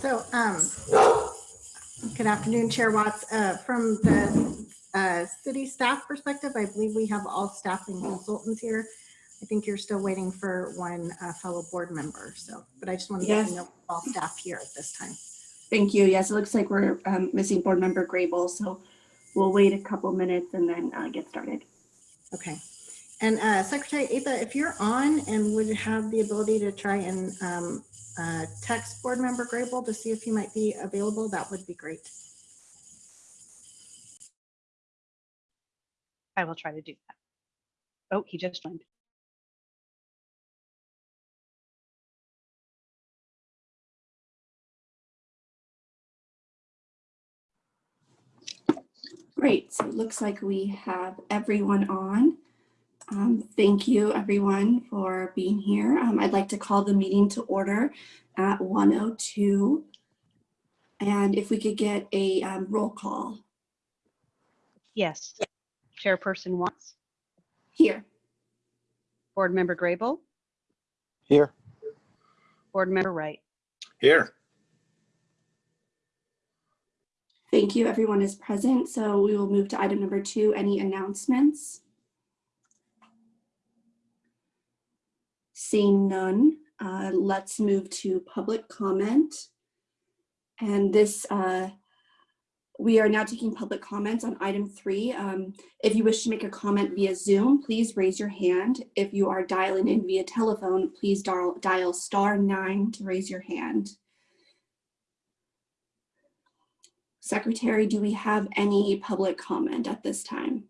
So, um, good afternoon, Chair Watts. Uh, From the uh, city staff perspective, I believe we have all staff and consultants here. I think you're still waiting for one uh, fellow board member, so, but I just wanted to Yes. you know all staff here at this time. Thank you. Yes, it looks like we're um, missing board member Grable, so we'll wait a couple minutes and then uh, get started. Okay. And uh, Secretary Atha, if you're on and would have the ability to try and um, uh, text board member Grable to see if he might be available, that would be great. I will try to do that. Oh, he just joined. Great. So it looks like we have everyone on. Um, Thank you, everyone, for being here. Um, I'd like to call the meeting to order at 1:02. And if we could get a um, roll call Yes. Chairperson Watts, here. Board Member Grable, Here. Board Member Wright. Here. Thank you. Everyone is present. So we will move to item number two. Any announcements? Seeing none, uh, let's move to public comment. And this, uh, we are now taking public comments on item three. Um, If you wish to make a comment via Zoom, please raise your hand. If you are dialing in via telephone, please dial dial star nine to raise your hand. Secretary, do we have any public comment at this time?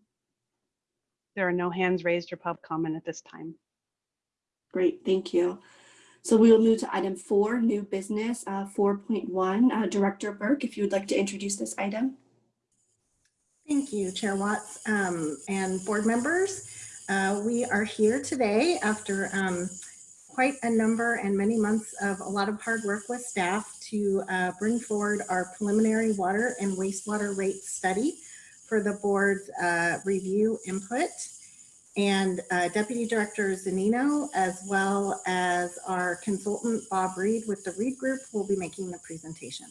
There are no hands raised or pub comment at this time. Great, thank you. So we will move to item four, new business, uh, 4.1. Uh, Director Burke, if you would like to introduce this item. Thank you, Chair Watts um, and board members. Uh, We are here today after um, quite a number and many months of a lot of hard work with staff to uh, bring forward our preliminary water and wastewater rate study for the board's uh, review input. And uh, Deputy Director Zanino, as well as our consultant Bob Reed with the Reed Group, will be making the presentation.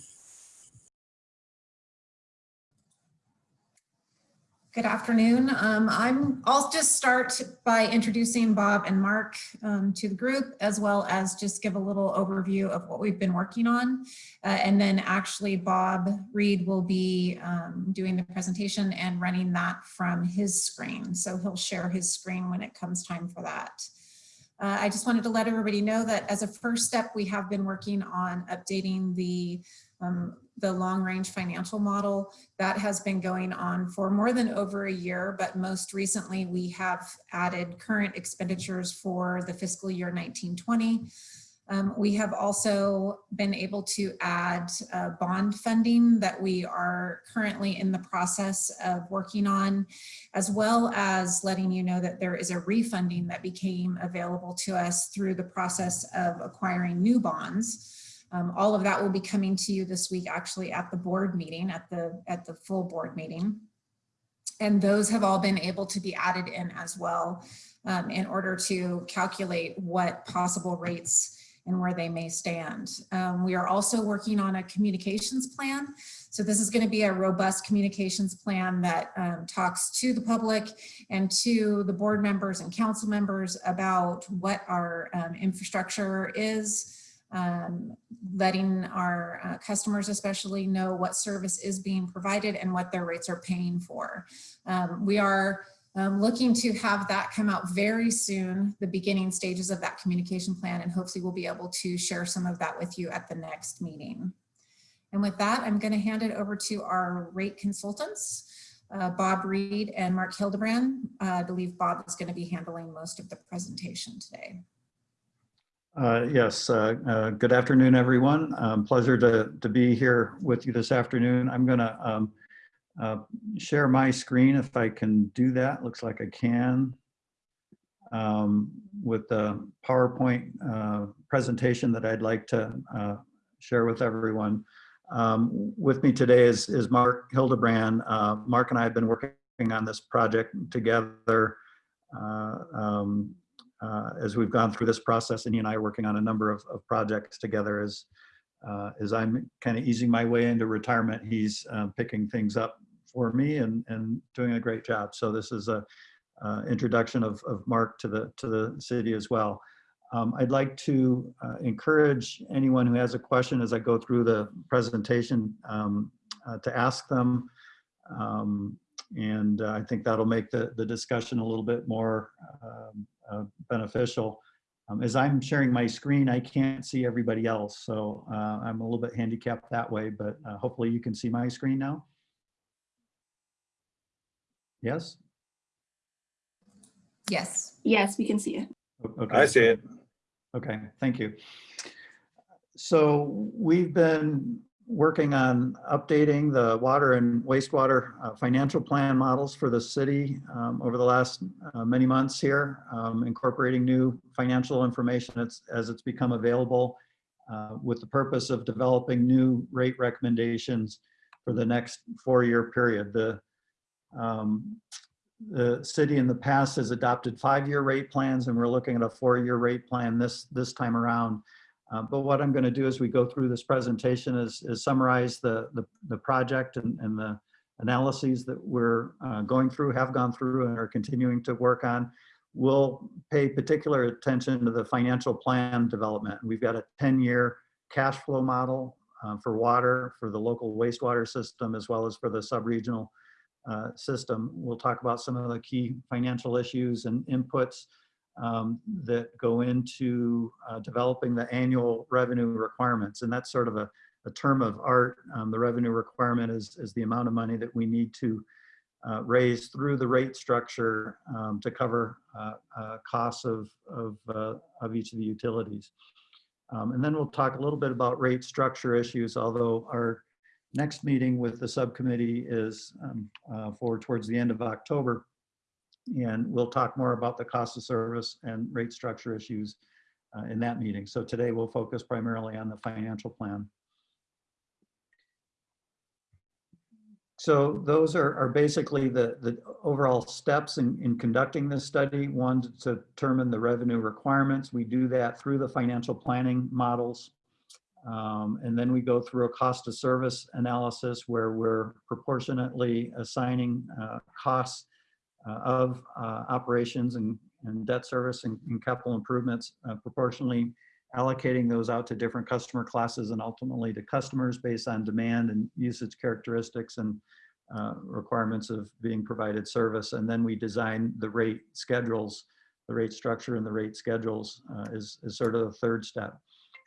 Good afternoon. Um, I'm, I'll just start by introducing Bob and Mark um, to the group, as well as just give a little overview of what we've been working on. Uh, and then actually Bob Reed will be um, doing the presentation and running that from his screen. So he'll share his screen when it comes time for that. Uh, I just wanted to let everybody know that as a first step, we have been working on updating the um, the long range financial model that has been going on for more than over a year, but most recently we have added current expenditures for the fiscal year 1920. Um, we have also been able to add uh, bond funding that we are currently in the process of working on, as well as letting you know that there is a refunding that became available to us through the process of acquiring new bonds. Um, all of that will be coming to you this week, actually at the board meeting, at the, at the full board meeting. And those have all been able to be added in as well um, in order to calculate what possible rates and where they may stand. Um, we are also working on a communications plan. So this is going to be a robust communications plan that um, talks to the public and to the board members and council members about what our um, infrastructure is, um, letting our uh, customers especially know what service is being provided and what their rates are paying for. Um, we are um, looking to have that come out very soon, the beginning stages of that communication plan, and hopefully we'll be able to share some of that with you at the next meeting. And with that, I'm going to hand it over to our rate consultants, uh, Bob Reed and Mark Hildebrand. Uh, I believe Bob is going to be handling most of the presentation today. Uh, Yes, uh, uh, good afternoon, everyone. Um, Pleasure to, to be here with you this afternoon. I'm going to share my screen if I can do that. Looks like I can. Um, With the PowerPoint uh, presentation that I'd like to uh, share with everyone. Um, With me today is, is Mark Hildebrand. Uh, Mark and I have been working on this project together uh, um, uh, as we've gone through this process and he and I are working on a number of, of projects together as, uh, as I'm kind of easing my way into retirement, he's uh, picking things up for me and, and doing a great job. So this is a uh, introduction of, of Mark to the, to the city as well. Um, I'd like to uh, encourage anyone who has a question as I go through the presentation um, uh, to ask them. Um, and uh, I think that'll make the, the discussion a little bit more um, uh, beneficial. Um, as I'm sharing my screen, I can't see everybody else. So uh, I'm a little bit handicapped that way, but uh, hopefully you can see my screen now. Yes? Yes. Yes, we can see it. Okay. I see it. Okay, thank you. So we've been working on updating the water and wastewater uh, financial plan models for the city um, over the last uh, many months here, um, incorporating new financial information as, as it's become available uh, with the purpose of developing new rate recommendations for the next four-year period. The um, the city in the past has adopted five-year rate plans and we're looking at a four-year rate plan this, this time around. Uh, But what I'm going to do as we go through this presentation is, is summarize the, the, the project and, and the analyses that we're uh, going through, have gone through and are continuing to work on. We'll pay particular attention to the financial plan development. We've got a 10-year cash flow model uh, for water, for the local wastewater system, as well as for the sub-regional uh, system. We'll talk about some of the key financial issues and inputs um, that go into uh, developing the annual revenue requirements. And that's sort of a, a term of art. Um, the revenue requirement is, is the amount of money that we need to uh, raise through the rate structure um, to cover uh, uh, costs of, of, uh, of each of the utilities. Um, and then we'll talk a little bit about rate structure issues, although our next meeting with the subcommittee is um, uh, for towards the end of October. And we'll talk more about the cost of service and rate structure issues uh, in that meeting. So today we'll focus primarily on the financial plan. So those are, are basically the, the overall steps in, in conducting this study. One, to determine the revenue requirements. We do that through the financial planning models. Um, and then we go through a cost of service analysis where we're proportionately assigning uh, costs of uh, operations and, and debt service and, and capital improvements, uh, proportionally allocating those out to different customer classes and ultimately to customers based on demand and usage characteristics and uh, requirements of being provided service. And then we design the rate schedules, the rate structure and the rate schedules uh, is, is sort of the third step.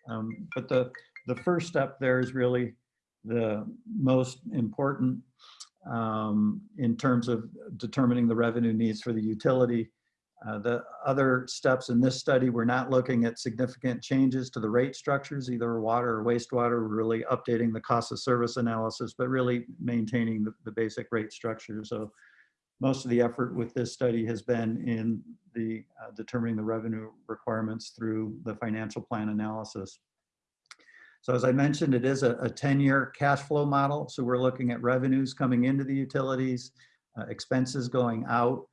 Um, but the, the first step there is really the most important um, in terms of determining the revenue needs for the utility. Uh, the other steps in this study, we're not looking at significant changes to the rate structures, either water or wastewater, we're really updating the cost of service analysis, but really maintaining the, the basic rate structure. So most of the effort with this study has been in the uh, determining the revenue requirements through the financial plan analysis. So as I mentioned, it is a 10-year cash flow model. So we're looking at revenues coming into the utilities, uh, expenses going out,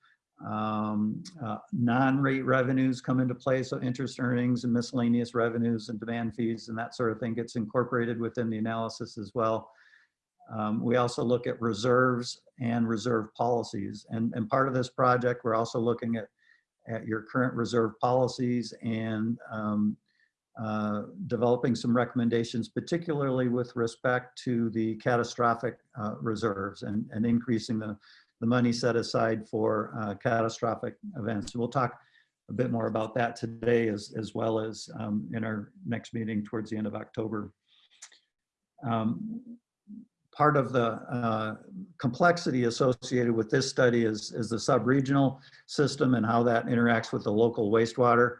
um, uh, non-rate revenues come into play. So interest earnings and miscellaneous revenues and demand fees and that sort of thing gets incorporated within the analysis as well. Um, we also look at reserves and reserve policies. And, and part of this project, we're also looking at, at your current reserve policies and um, uh, developing some recommendations, particularly with respect to the catastrophic uh, reserves and, and increasing the, the money set aside for uh, catastrophic events. We'll talk a bit more about that today as, as well as um, in our next meeting towards the end of October. Um, part of the uh, complexity associated with this study is, is the sub-regional system and how that interacts with the local wastewater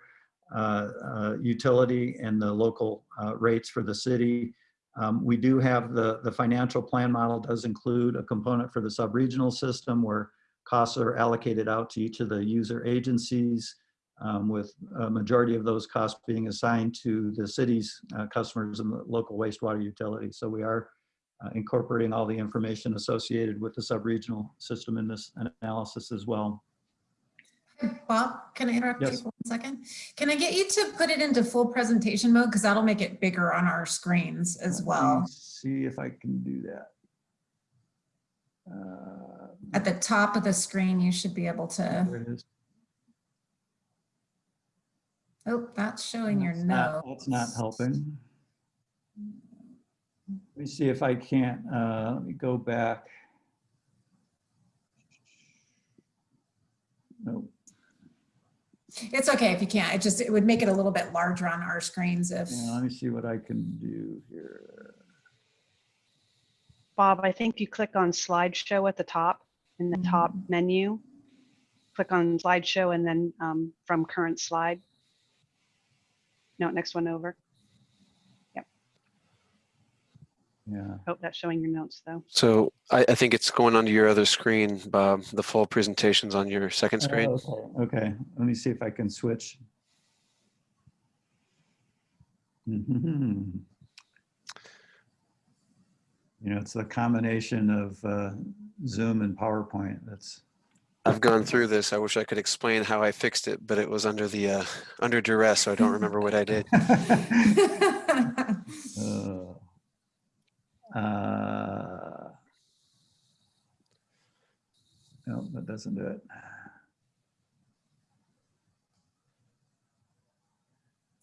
utility and the local uh, rates for the city. Um, we do have the, the financial plan model does include a component for the sub-regional system where costs are allocated out to each of the user agencies um, with a majority of those costs being assigned to the city's uh, customers and the local wastewater utility. So we are uh, incorporating all the information associated with the sub-regional system in this analysis as well. Bob, can I interrupt you Yes. for one second? Can I get you to put it into full presentation mode? Because that'll make it bigger on our screens as well. Let me well. See if I can do that. Uh, At the top of the screen, you should be able to, there it is. oh, that's showing your That's not- notes. That's not helping. Let me see if I can't, uh, let me go back. Nope. It's okay if you can't. It just, it would make it a little bit larger on our screens if, Yeah, let me see what I can do here. Bob, I think you click on slideshow at the top in the top menu. Click on slideshow and then um, from current slide. No, next one over. Yeah, Oh, that's showing your notes though. So I, I think it's going onto your other screen, Bob. The full presentation's on your second screen. Oh, okay, okay, let me see if I can switch. Mhm. You know, it's the combination of uh, Zoom and PowerPoint that's, I've gone through this. I wish I could explain how I fixed it, but it was under the, uh, under duress, so I don't remember what I did. Uh, No, that doesn't do it.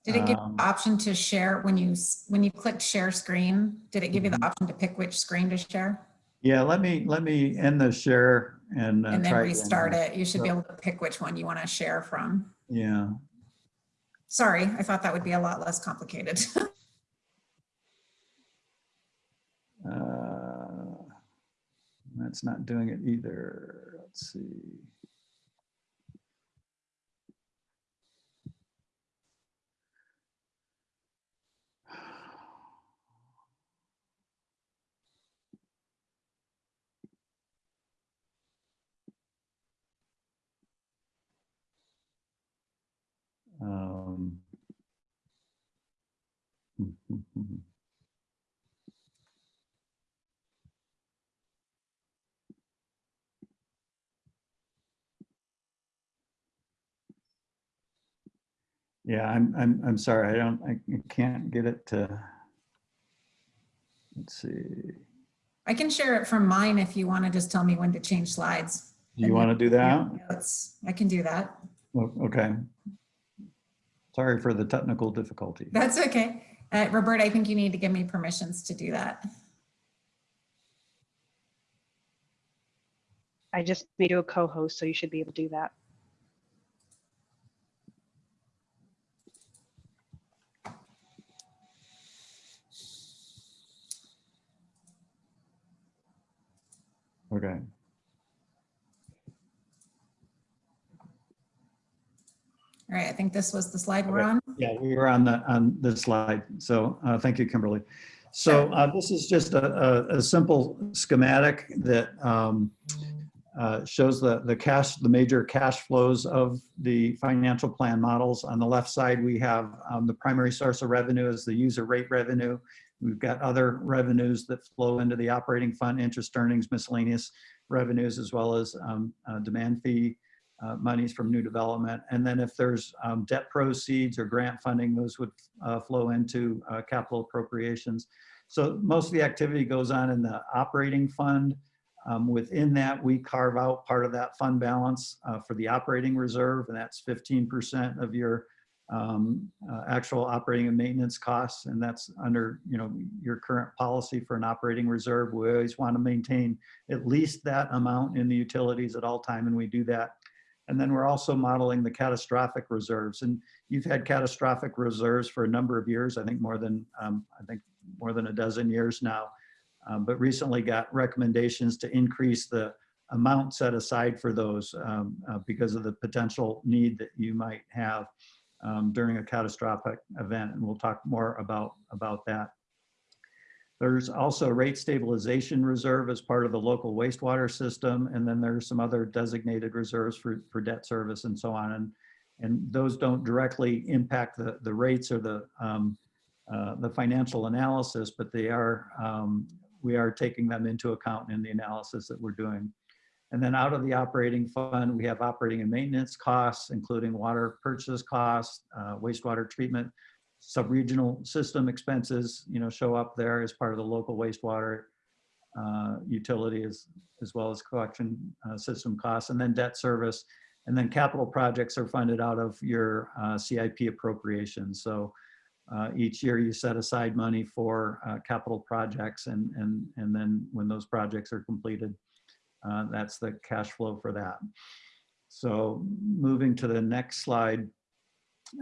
did it give you Um, the option to share when you, when you clicked share screen? Did it give you the Mhm. option to pick which screen to share? Yeah, let me, let me end the share and. uh, And then again. restart it. You should be able to pick which one you want to share from. Yeah, Sorry, I thought that would be a lot less complicated. that's not doing it either. Let's see. Um, hmm, hmm, hmm, Yeah, I'm, I'm, I'm sorry, I don't, I can't get it to. Let's see, I can share it from mine if you want to just tell me when to change slides. you want to do that? Notes. I can do that. Okay. Sorry for the technical difficulty. That's okay. Uh, Robert, I think you need to give me permissions to do that. I just made you a co-host, so you should be able to do that. Okay. All right, I think this was the slide we're on. Yeah, we were on the, on this slide. So uh, thank you, Kimberly. So uh, this is just a, a, a simple schematic that um, uh, shows the, the cash, the major cash flows of the financial plan models. On the left side, we have um, the primary source of revenue is the user rate revenue. We've got other revenues that flow into the operating fund, interest earnings, miscellaneous revenues, as well as um, uh, demand fee uh, monies from new development. And then if there's um, debt proceeds or grant funding, those would uh, flow into uh, capital appropriations. So most of the activity goes on in the operating fund. Um, Within that, we carve out part of that fund balance uh, for the operating reserve, and that's 15% of your um, uh, actual operating and maintenance costs. And that's under, you know, your current policy for an operating reserve. We always want to maintain at least that amount in the utilities at all time, and we do that and then we're also modeling the catastrophic reserves. And you've had catastrophic reserves for a number of years, I think more than, um, I think more than a dozen years now. Um, but recently got recommendations to increase the amount set aside for those um, uh, because of the potential need that you might have um, during a catastrophic event. And we'll talk more about, about that. There's also rate stabilization reserve as part of the local wastewater system. And then there's some other designated reserves for, for debt service and so on. And, and those don't directly impact the, the rates or the, um, uh, the financial analysis, but they are, um, we are taking them into account in the analysis that we're doing. And then out of the operating fund, we have operating and maintenance costs, including water purchase costs, uh, wastewater treatment, sub-regional system expenses, you know, show up there as part of the local wastewater uh, utility as, as well as collection uh, system costs, and then debt service. And then capital projects are funded out of your uh, CIP appropriations. So uh, each year you set aside money for uh, capital projects and, and, and then when those projects are completed, uh, that's the cash flow for that. So moving to the next slide.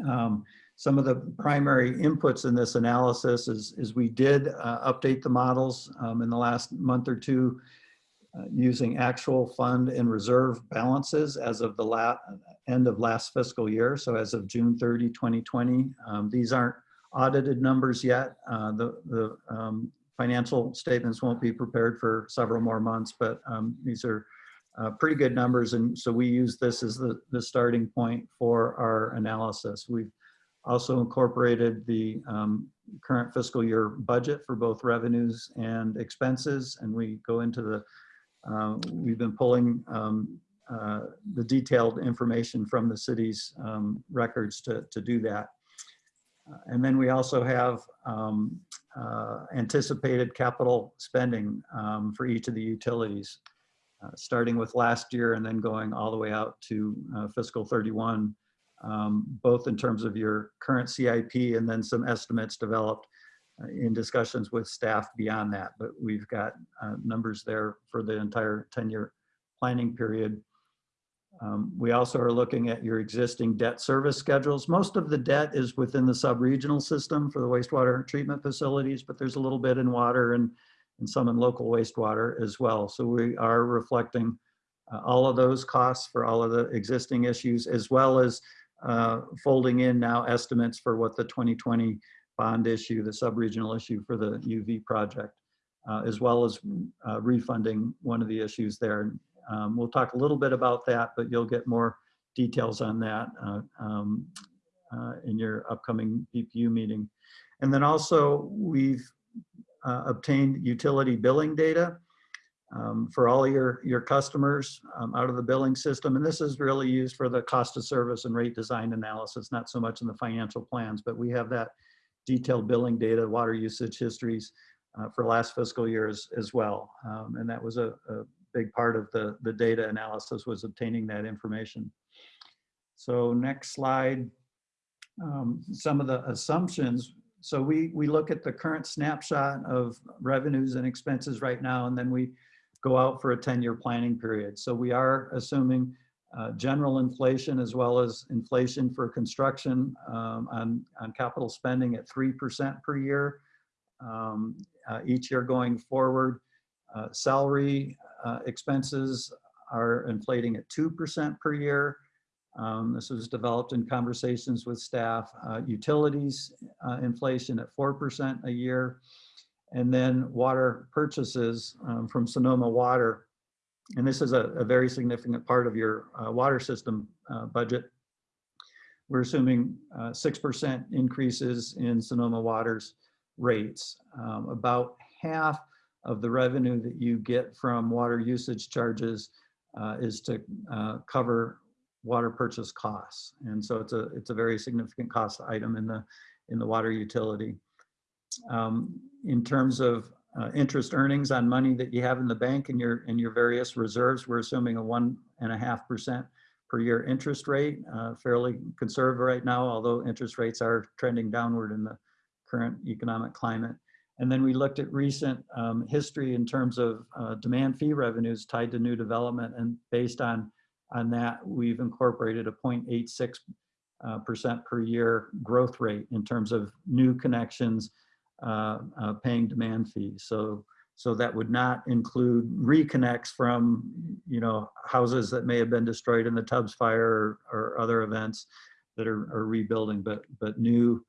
um, Some of the primary inputs in this analysis is, is we did uh, update the models um, in the last month or two uh, using actual fund and reserve balances as of the end of last fiscal year. So as of June 30, 2020, um, these aren't audited numbers yet. Uh, the the um, financial statements won't be prepared for several more months, but um, these are uh, pretty good numbers. And so we use this as the, the starting point for our analysis. We've also incorporated the um, current fiscal year budget for both revenues and expenses. And we go into the, uh, we've been pulling um, uh, the detailed information from the city's um, records to, to do that. Uh, And then we also have um, uh, anticipated capital spending um, for each of the utilities, uh, starting with last year and then going all the way out to fiscal 31, um, both in terms of your current CIP and then some estimates developed in discussions with staff beyond that. But we've got uh, numbers there for the entire 10-year planning period. Um, We also are looking at your existing debt service schedules. Most of the debt is within the sub-regional system for the wastewater treatment facilities, but there's a little bit in water and, and some in local wastewater as well. So we are reflecting uh, all of those costs for all of the existing issues, as well as uh, folding in now estimates for what the 2020 bond issue, the sub-regional issue for the UV project, uh, as well as uh, refunding one of the issues there. Um, We'll talk a little bit about that, but you'll get more details on that uh, um, uh, in your upcoming BPU meeting. And then also, we've uh, obtained utility billing data um, for all your, your customers um, out of the billing system. And this is really used for the cost of service and rate design analysis, not so much in the financial plans, but we have that detailed billing data, water usage histories uh, for last fiscal years as well. Um, And that was a, a big part of the, the data analysis was obtaining that information. So next slide, um, some of the assumptions. So we, we look at the current snapshot of revenues and expenses right now, and then we go out for a 10-year planning period. So we are assuming uh, general inflation as well as inflation for construction um, on, on capital spending at 3% per year um, uh, each year going forward. Uh, salary uh, expenses are inflating at 2% per year. Um, This was developed in conversations with staff. Uh, Utilities uh, inflation at 4% a year. And then water purchases um, from Sonoma Water. And this is a, a very significant part of your uh, water system uh, budget. We're assuming 6% increases in Sonoma Water's rates. Um, About half of the revenue that you get from water usage charges uh, is to uh, cover water purchase costs. And so it's a, it's a very significant cost item in the, in the water utility. Um, in terms of uh, interest earnings on money that you have in the bank and your, in your various reserves, we're assuming a one and a half percent per year interest rate, uh, fairly conservative right now, although interest rates are trending downward in the current economic climate. And then we looked at recent um, history in terms of uh, demand fee revenues tied to new development. And based on, on that, we've incorporated a 0.86 uh, percent per year growth rate in terms of new connections uh, uh, paying demand fees. So, so that would not include reconnects from, you know, houses that may have been destroyed in the Tubbs fire or, or other events that are, are rebuilding, but, but new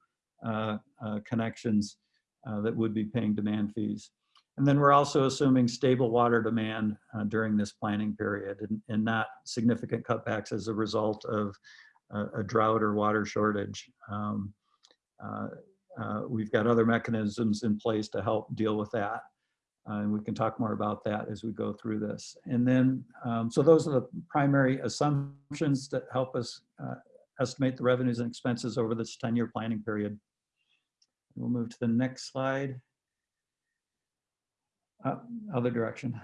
uh, uh, connections uh, that would be paying demand fees. And then we're also assuming stable water demand uh, during this planning period and, and, not significant cutbacks as a result of a, a drought or water shortage. Um, uh, uh, we've got other mechanisms in place to help deal with that. Uh, And we can talk more about that as we go through this. And then, um, so those are the primary assumptions that help us uh, estimate the revenues and expenses over this 10-year planning period. We'll move to the next slide. Uh, Other direction.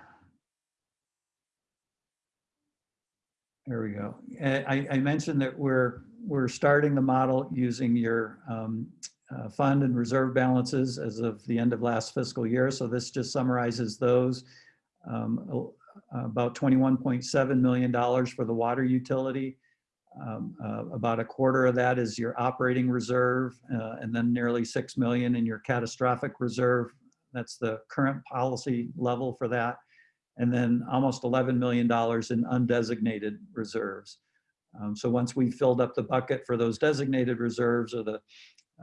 There we go. Uh, I, I mentioned that we're, we're starting the model using your um, uh, fund and reserve balances as of the end of last fiscal year. So this just summarizes those. Um, About $21.7 million for the water utility. Um, uh, About a quarter of that is your operating reserve, uh, and then nearly 6 million in your catastrophic reserve. That's the current policy level for that. And then almost $11 million in undesignated reserves. Um, So once we filled up the bucket for those designated reserves or the,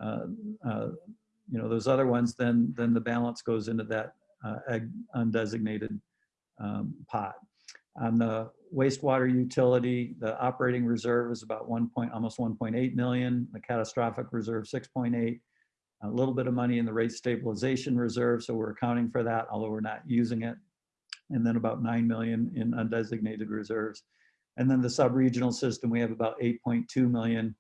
uh, uh, you know, those other ones, then, then the balance goes into that uh, undesignated um, pot. On the wastewater utility, the operating reserve is about one point, almost 1.8 million, the catastrophic reserve 6.8. A little bit of money in the rate stabilization reserve, so we're accounting for that, although we're not using it. And then about 9 million in undesignated reserves. And then the sub-regional system, we have about 8.2 million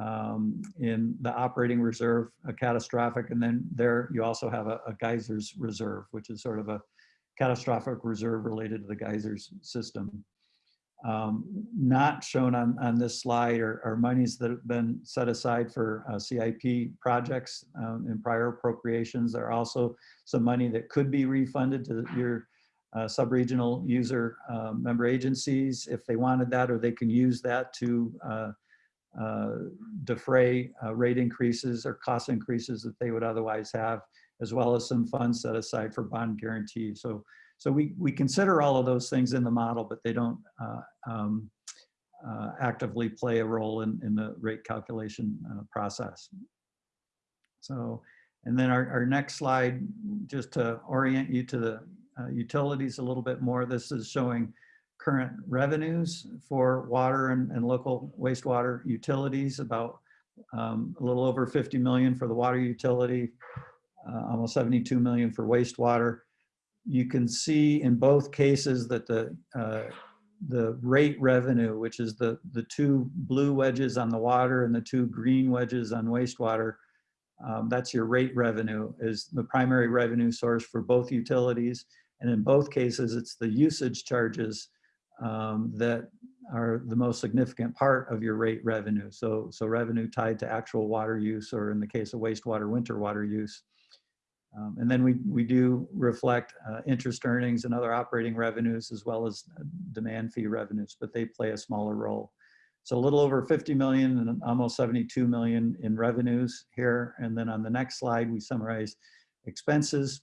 um, in the operating reserve, a catastrophic, and then there you also have a, a geysers reserve, which is sort of a catastrophic reserve related to the geysers system. Um, not shown on, on this slide are, are monies that have been set aside for uh, CIP projects um, in prior appropriations. There are also some money that could be refunded to your uh, sub-regional user uh, member agencies if they wanted that, or they can use that to uh, uh, defray uh, rate increases or cost increases that they would otherwise have, as well as some funds set aside for bond guarantee. So, so we, we consider all of those things in the model, but they don't uh, um, uh, actively play a role in, in the rate calculation uh, process. So, and then our, our next slide, just to orient you to the uh, utilities a little bit more, this is showing current revenues for water and, and local wastewater utilities, about um, a little over 50 million for the water utility, uh, almost 72 million for wastewater. You can see in both cases that the uh, the rate revenue, which is the the two blue wedges on the water and the two green wedges on wastewater, um, that's your rate revenue is the primary revenue source for both utilities. And in both cases, it's the usage charges um, that are the most significant part of your rate revenue. So, so revenue tied to actual water use, or in the case of wastewater, winter water use. Um, and then we, we do reflect uh, interest earnings and other operating revenues as well as uh, demand fee revenues, but they play a smaller role. So a little over 50 million and almost 72 million in revenues here. And then on the next slide, we summarize expenses.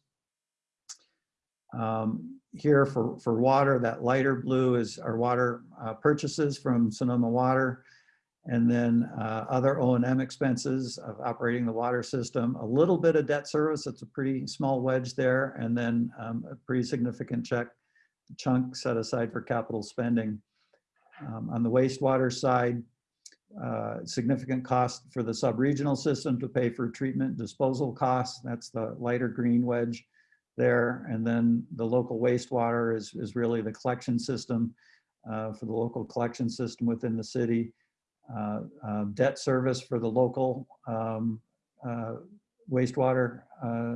Um, here for, for water, that lighter blue is our water uh, purchases from Sonoma Water. And then uh, other O&M expenses of operating the water system, a little bit of debt service, it's a pretty small wedge there, and then um, a pretty significant check chunk set aside for capital spending. Um, on the wastewater side, uh, significant cost for the sub-regional system to pay for treatment disposal costs, that's the lighter green wedge there. And then the local wastewater is, is really the collection system uh, for the local collection system within the city. Uh, uh, debt service for the local um, uh, wastewater uh,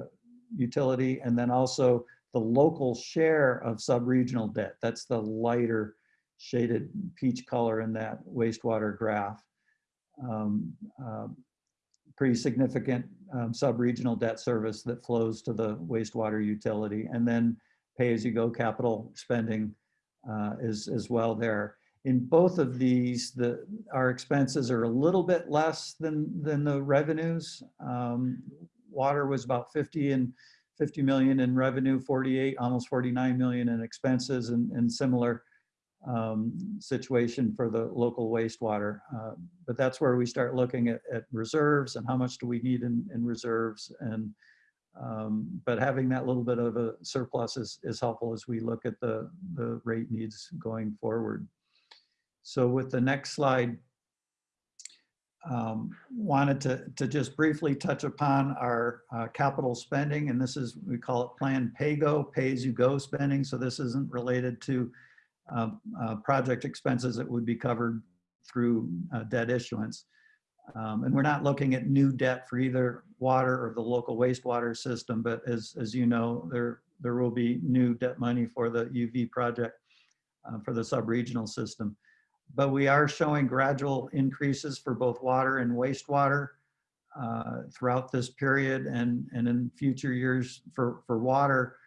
utility, and then also the local share of sub-regional debt. That's the lighter shaded peach color in that wastewater graph. Um, um, pretty significant um, sub-regional debt service that flows to the wastewater utility, and then pay-as-you-go capital spending uh, is as well there in both of these, the, our expenses are a little bit less than, than the revenues. Um, water was about 50 and 50 million in revenue, 48, almost 49 million in expenses and, and similar um, situation for the local wastewater. Uh, but that's where we start looking at, at reserves and how much do we need in, in reserves. And um, but having that little bit of a surplus is, is helpful as we look at the, the rate needs going forward. So with the next slide, um, wanted to, to just briefly touch upon our uh, capital spending, and this is, we call it Plan PAYGO, pay-as-you-go spending. So this isn't related to um, uh, project expenses that would be covered through uh, debt issuance. Um, And we're not looking at new debt for either water or the local wastewater system, but as, as you know, there, there will be new debt money for the UV project uh, for the sub-regional system. But we are showing gradual increases for both water and wastewater uh, throughout this period and, and in future years for, for water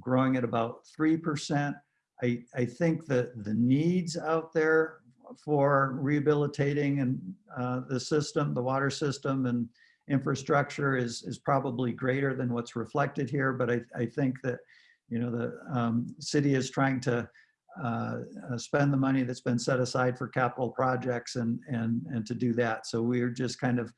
growing at about 3%. I, I think that the needs out there for rehabilitating and uh, the system, the water system and infrastructure is, is probably greater than what's reflected here. But I, I think that, you know, the um, city is trying to uh, uh, spend the money that's been set aside for capital projects and, and, and to do that. So we're just kind of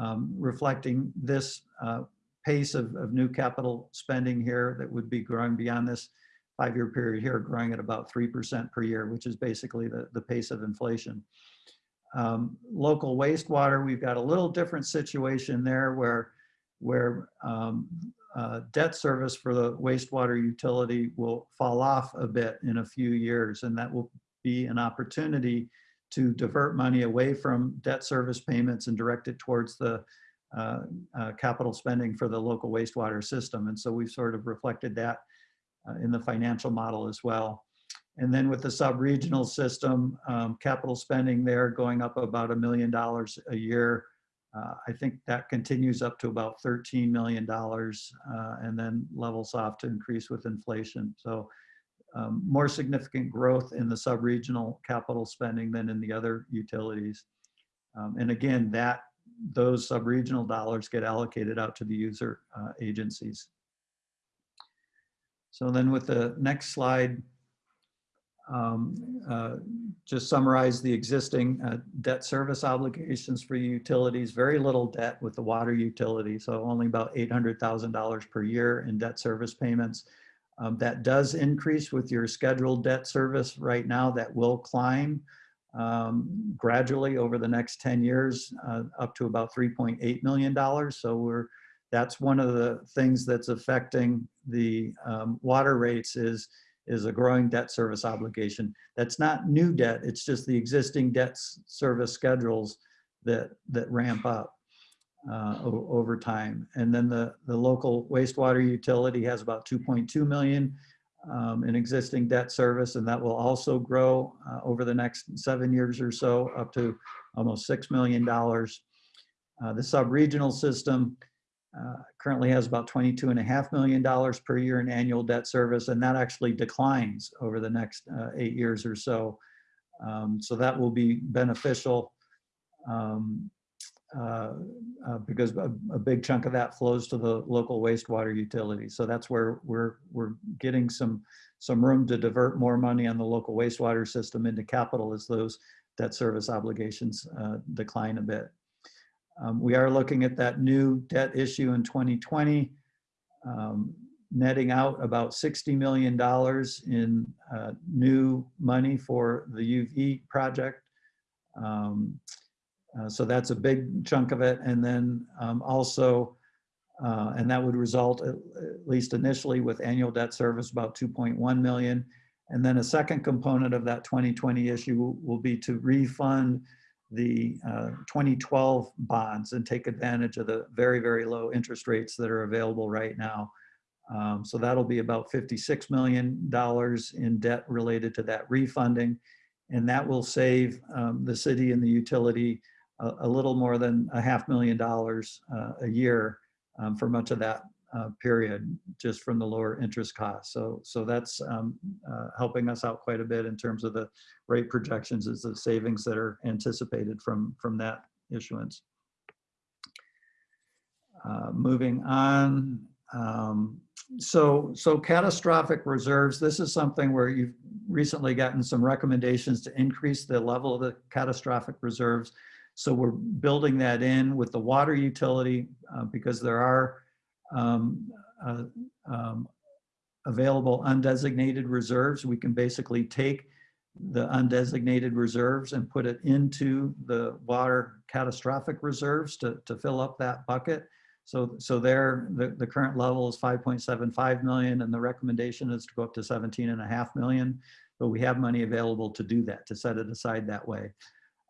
um, reflecting this uh, pace of, of new capital spending here that would be growing beyond this five-year period here, growing at about 3% per year, which is basically the, the pace of inflation. Um, local wastewater, we've got a little different situation there where, where um, uh, debt service for the wastewater utility will fall off a bit in a few years, and that will be an opportunity to divert money away from debt service payments and direct it towards the uh, uh, capital spending for the local wastewater system. And so we've sort of reflected that uh, in the financial model as well. And then with the sub-regional system, um, capital spending there going up about a million dollars a year. Uh, I think that continues up to about $13 million uh, and then levels off to increase with inflation. So um, more significant growth in the sub-regional capital spending than in the other utilities. Um, and again, that those sub-regional dollars get allocated out to the user uh, agencies. So then with the next slide, um, uh, just summarize the existing uh, debt service obligations for utilities, very little debt with the water utility, so only about $800,000 per year in debt service payments. Um, that does increase with your scheduled debt service right now that will climb um, gradually over the next 10 years uh, up to about $3.8 million. So we're that's one of the things that's affecting the um, water rates is is a growing debt service obligation. That's not new debt, it's just the existing debt service schedules that, that ramp up uh, over time. And then the, the local wastewater utility has about 2.2 million um, in existing debt service, and that will also grow uh, over the next seven years or so up to almost $6 million. Uh, the sub-regional system uh, currently has about $22.5 million per year in annual debt service, and that actually declines over the next uh, eight years or so. Um, so that will be beneficial um, uh, uh, because a, a, big chunk of that flows to the local wastewater utility. So that's where we're, we're getting some, some room to divert more money on the local wastewater system into capital as those debt service obligations uh, decline a bit. Um, we are looking at that new debt issue in 2020, um, netting out about $60 million in uh, new money for the UV project. Um, uh, so that's a big chunk of it. And then um, also, uh, and that would result, at, at least initially, with annual debt service about 2.1 million. And then a second component of that 2020 issue will, will be to refund the uh, 2012 bonds and take advantage of the very, very low interest rates that are available right now. Um, so that'll be about $56 million in debt related to that refunding. And that will save um, the city and the utility a, a, little more than a half million dollars uh, a year um, for much of that uh, period just from the lower interest costs. So, so that's um, uh, helping us out quite a bit in terms of the rate projections is the savings that are anticipated from, from that issuance. Uh, moving on. Um, so, so catastrophic reserves, this is something where you've recently gotten some recommendations to increase the level of the catastrophic reserves. So we're building that in with the water utility uh, because there are um, uh, um, available undesignated reserves. We can basically take the undesignated reserves and put it into the water catastrophic reserves to, to fill up that bucket. So, so there, the, the current level is 5.75 million and the recommendation is to go up to 17 and a half million. But we have money available to do that, to set it aside that way.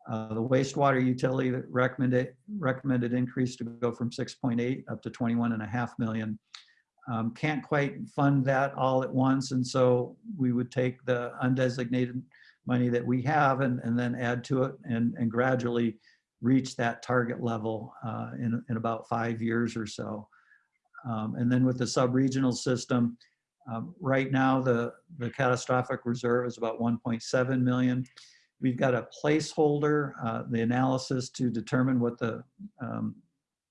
Uh, the wastewater utility recommended, recommended increase to go from 6.8 up to 21 and a half million. Um, can't quite fund that all at once. And so we would take the undesignated money that we have and, and then add to it and, and gradually reach that target level uh, in, in about five years or so. Um, and then with the sub-regional system, um, right now the, the catastrophic reserve is about 1.7 million. We've got a placeholder, uh, the analysis to determine what the um,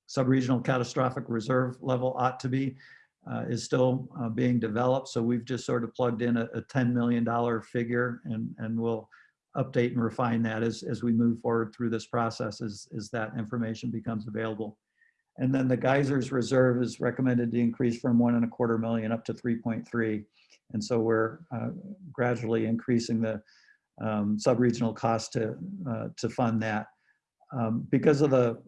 sub-regional catastrophic reserve level ought to be uh, is still uh, being developed. So we've just sort of plugged in a, a $10 million figure and, and we'll update and refine that as, as we move forward through this process as, as that information becomes available. And then the geysers reserve is recommended to increase from one and a quarter million up to 3.3. And so we're uh, gradually increasing the um, sub-regional cost to, uh, to fund that. Um, because of the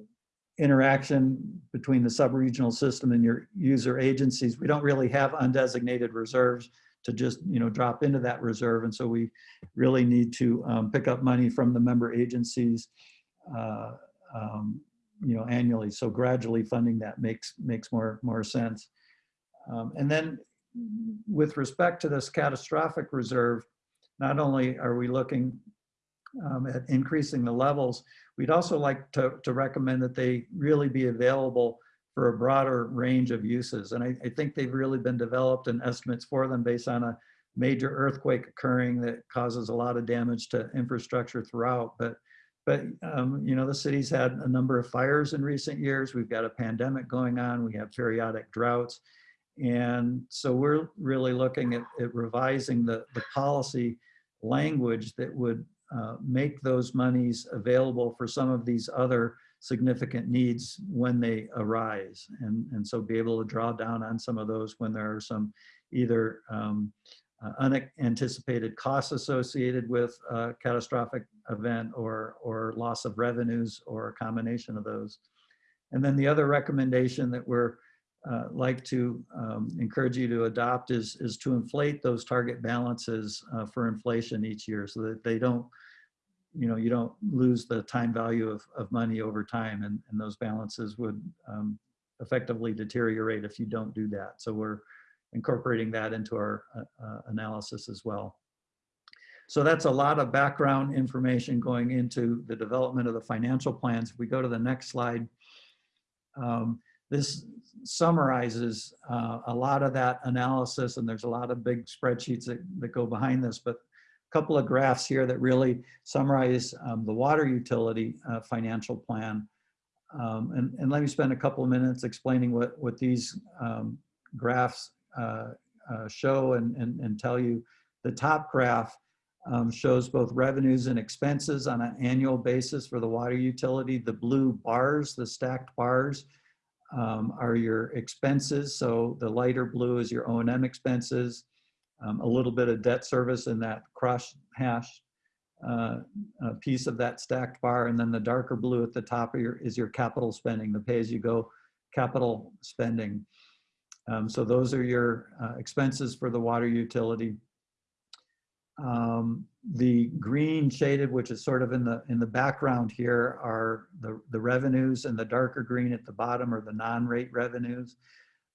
interaction between the sub-regional system and your user agencies, we don't really have undesignated reserves to just you know drop into that reserve. And so we really need to um, pick up money from the member agencies uh, um, you know annually. So gradually funding that makes makes more more sense. Um, and then with respect to this catastrophic reserve, not only are we looking um, at increasing the levels, we'd also like to, to recommend that they really be available for a broader range of uses. And I, I, think they've really been developed and estimates for them based on a major earthquake occurring that causes a lot of damage to infrastructure throughout. But, but um, you know, the city's had a number of fires in recent years. We've got a pandemic going on. We have periodic droughts. And so we're really looking at, at revising the, the policy language that would uh, make those monies available for some of these other significant needs when they arise. And, and so be able to draw down on some of those when there are some either um, uh, unanticipated costs associated with a catastrophic event or, or loss of revenues or a combination of those. And then the other recommendation that we're uh, like to um, encourage you to adopt is, is to inflate those target balances uh, for inflation each year so that they don't, you know, you don't lose the time value of, of money over time and, and those balances would um, effectively deteriorate if you don't do that. So we're incorporating that into our uh, uh analysis as well. So that's a lot of background information going into the development of the financial plans. If we go to the next slide, um, this summarizes uh, a lot of that analysis and there's a lot of big spreadsheets that, that go behind this, but a couple of graphs here that really summarize um, the water utility uh, financial plan. Um, and, and let me spend a couple of minutes explaining what, what these um, graphs uh, uh show and, and, and tell you. The top graph um, shows both revenues and expenses on an annual basis for the water utility. The blue bars, the stacked bars, um, are your expenses. So the lighter blue is your O&M expenses, um, a little bit of debt service in that cross hash uh, uh, piece of that stacked bar. And then the darker blue at the top of your, is your capital spending, the pay-as-you-go capital spending. Um, so those are your uh, expenses for the water utility. Um, the green shaded, which is sort of in the in the background here, are the, the revenues, and the darker green at the bottom are the non-rate revenues.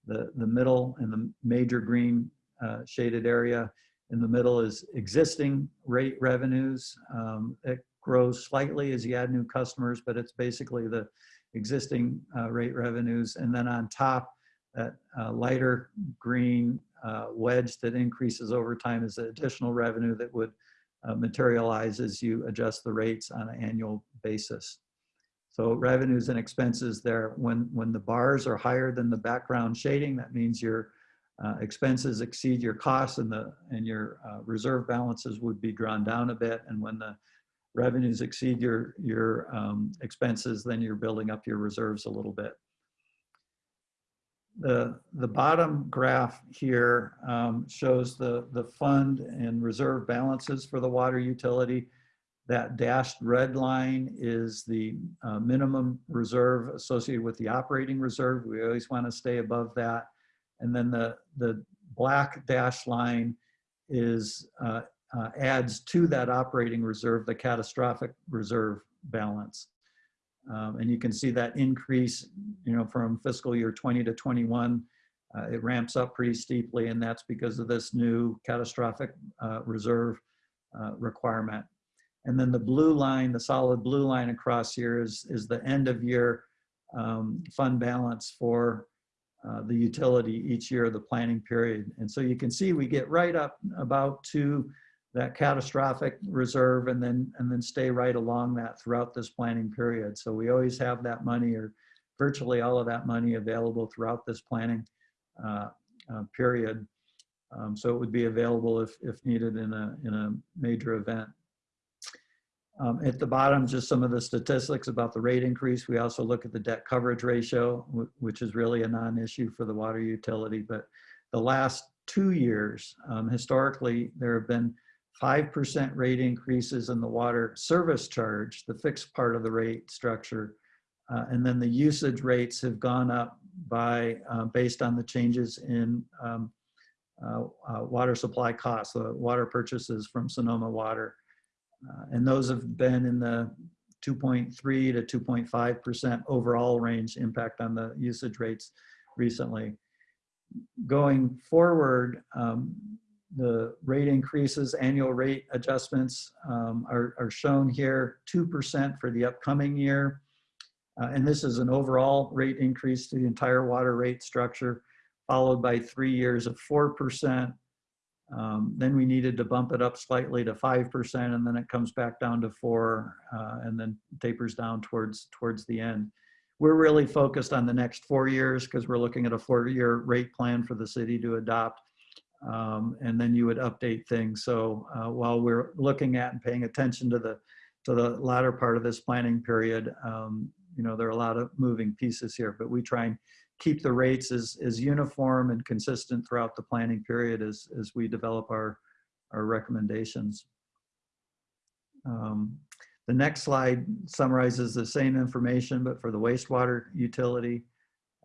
The, the middle and the major green uh, shaded area in the middle is existing rate revenues. Um, it grows slightly as you add new customers, but it's basically the existing uh, rate revenues. And then on top, that uh, lighter green uh, wedge that increases over time is additional revenue that would uh, materialize as you adjust the rates on an annual basis. So revenues and expenses there, when, when the bars are higher than the background shading, that means your uh, expenses exceed your costs and, the, and your uh, reserve balances would be drawn down a bit. And when the revenues exceed your, your um, expenses, then you're building up your reserves a little bit. The, the bottom graph here um, shows the, the fund and reserve balances for the water utility. That dashed red line is the uh, minimum reserve associated with the operating reserve. We always want to stay above that. And then the, the black dashed line is uh, uh, adds to that operating reserve the catastrophic reserve balance. Um, and you can see that increase, you know, from fiscal year 20 to 21. Uh, it ramps up pretty steeply, and that's because of this new catastrophic uh, reserve uh, requirement. And then the blue line, the solid blue line across here is, is the end of year um, fund balance for uh, the utility each year of the planning period. And so you can see we get right up about to that catastrophic reserve and then and then stay right along that throughout this planning period. So we always have that money or virtually all of that money available throughout this planning uh, uh, period. Um, so it would be available if, if needed in a, in a major event. Um, at the bottom, just some of the statistics about the rate increase. We also look at the debt coverage ratio, which is really a non-issue for the water utility. But the last two years, um, historically, there have been 5% rate increases in the water service charge, the fixed part of the rate structure. Uh, and then the usage rates have gone up by, uh, based on the changes in um, uh, uh water supply costs, the water purchases from Sonoma Water. Uh, and those have been in the 2.3 to 2.5% overall range impact on the usage rates recently. Going forward, um, the rate increases, annual rate adjustments um, are, are, shown here, 2% for the upcoming year. Uh, and this is an overall rate increase to the entire water rate structure, followed by three years of 4%. Um, then we needed to bump it up slightly to 5%, and then it comes back down to four, uh, and then tapers down towards, towards the end. We're really focused on the next four years because we're looking at a four-year rate plan for the city to adopt um, and then you would update things. So uh, while we're looking at and paying attention to the to the latter part of this planning period, um, you know, there are a lot of moving pieces here, but we try and keep the rates as, as uniform and consistent throughout the planning period as, as we develop our, our recommendations. Um, the next slide summarizes the same information, but for the wastewater utility.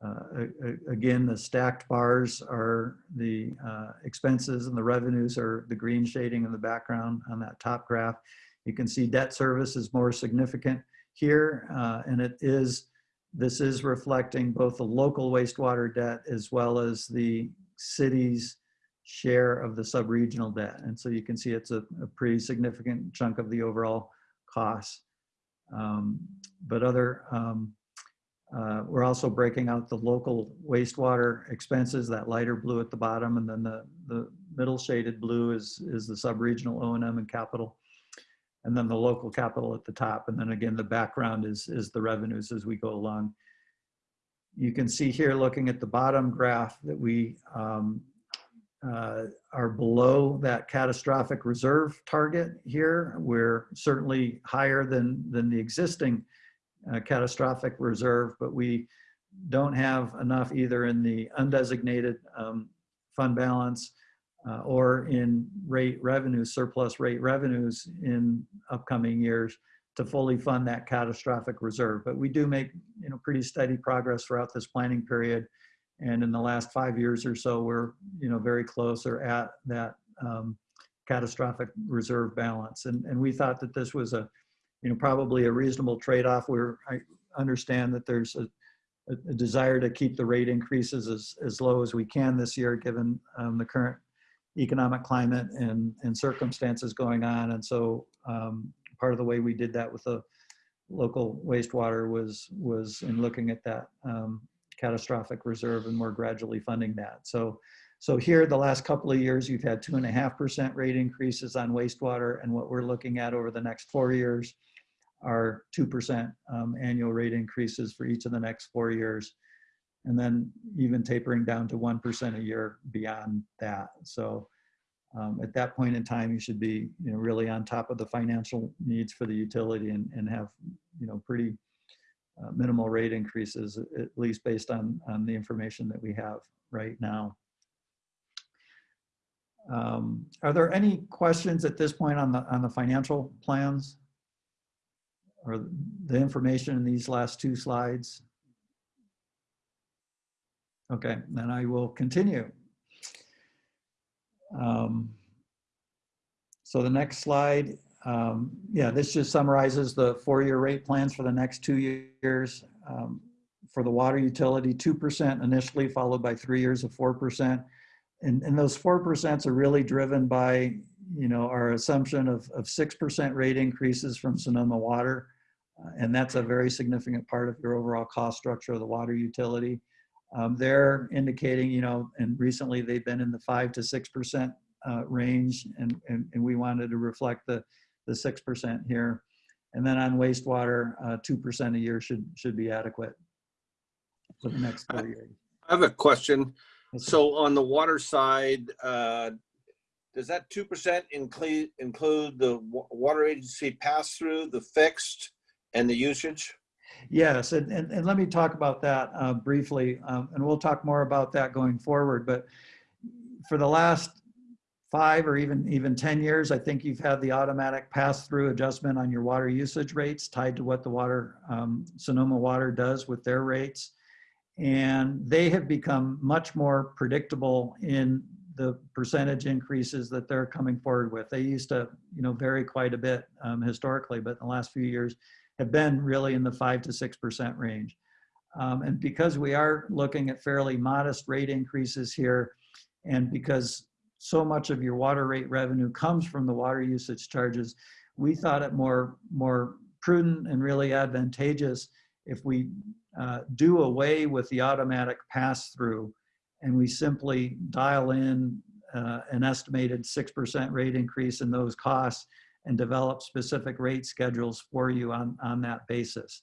Uh, again, the stacked bars are the uh, expenses and the revenues are the green shading in the background on that top graph. You can see debt service is more significant here, uh, and it is, this is reflecting both the local wastewater debt as well as the city's share of the sub-regional debt. And so you can see it's a, a pretty significant chunk of the overall costs. Um, but other um, uh, we're also breaking out the local wastewater expenses, that lighter blue at the bottom, and then the, the middle shaded blue is, is the sub-regional O&M and capital, and then the local capital at the top. And then again, the background is, is the revenues as we go along. You can see here, looking at the bottom graph, that we um, uh, are below that catastrophic reserve target here. We're certainly higher than, than the existing uh, catastrophic reserve, but we don't have enough either in the undesignated um, fund balance uh, or in rate revenues, surplus rate revenues in upcoming years to fully fund that catastrophic reserve. But we do make you know pretty steady progress throughout this planning period. And in the last five years or so, we're you know very close or at that um, catastrophic reserve balance. And, and we thought that this was a you know, probably a reasonable trade-off where I understand that there's a, a, desire to keep the rate increases as, as low as we can this year, given um, the current economic climate and, and circumstances going on. And so um, part of the way we did that with the local wastewater was, was in looking at that um, catastrophic reserve and more gradually funding that. So, so here, the last couple of years, you've had two and a half percent rate increases on wastewater, and what we're looking at over the next four years are 2% um, annual rate increases for each of the next four years. And then even tapering down to 1% a year beyond that. So um, at that point in time, you should be you know, really on top of the financial needs for the utility and, and have you know, pretty uh, minimal rate increases, at least based on, on the information that we have right now. Um, Are there any questions at this point on the, on the financial plans? Or the information in these last two slides? Okay, then I will continue. Um, So the next slide, um, yeah, this just summarizes the four-year rate plans for the next two years. Um, For the water utility, 2% initially, followed by three years of 4%. And, and those 4% are really driven by, you know, our assumption of, of 6% rate increases from Sonoma Water. Uh, And that's a very significant part of your overall cost structure of the water utility. Um, They're indicating, you know, and recently they've been in the 5 to 6% uh, range, and, and, and we wanted to reflect the, the 6% here. And then on wastewater, uh, 2% a year should, should be adequate for the next four years. I have a question. So on the water side, uh, does that two percent include, include the water agency pass-through, the fixed and the usage? Yes, and, and, and let me talk about that uh, briefly, um, and we'll talk more about that going forward. But for the last five or even, even 10 years, I think you've had the automatic pass-through adjustment on your water usage rates tied to what the water, um, Sonoma Water does with their rates. And they have become much more predictable in the percentage increases that they're coming forward with. They used to, you know, vary quite a bit um, historically, but in the last few years, have been really in the five to six percent range. Um, and because we are looking at fairly modest rate increases here, and because so much of your water rate revenue comes from the water usage charges, we thought it more more prudent and really advantageous if we uh, do away with the automatic pass through, and we simply dial in uh, an estimated six percent rate increase in those costs and develop specific rate schedules for you on, on that basis.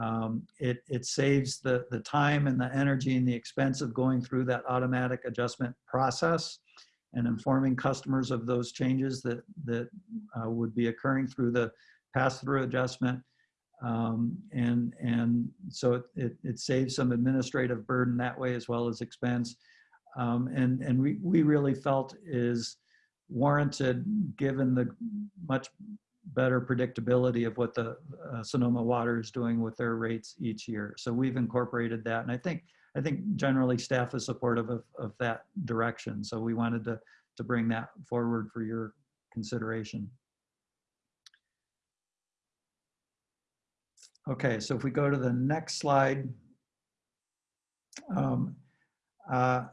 Um, it, it saves the, the time and the energy and the expense of going through that automatic adjustment process and informing customers of those changes that, that uh, would be occurring through the pass-through adjustment. Um, and, and so it, it, it saves some administrative burden that way as well as expense. Um, and, and we, we really felt is warranted given the much better predictability of what the uh, Sonoma Water is doing with their rates each year. So we've incorporated that. And I think, I think generally staff is supportive of, of that direction. So we wanted to, to bring that forward for your consideration. Okay, so if we go to the next slide. Um, uh,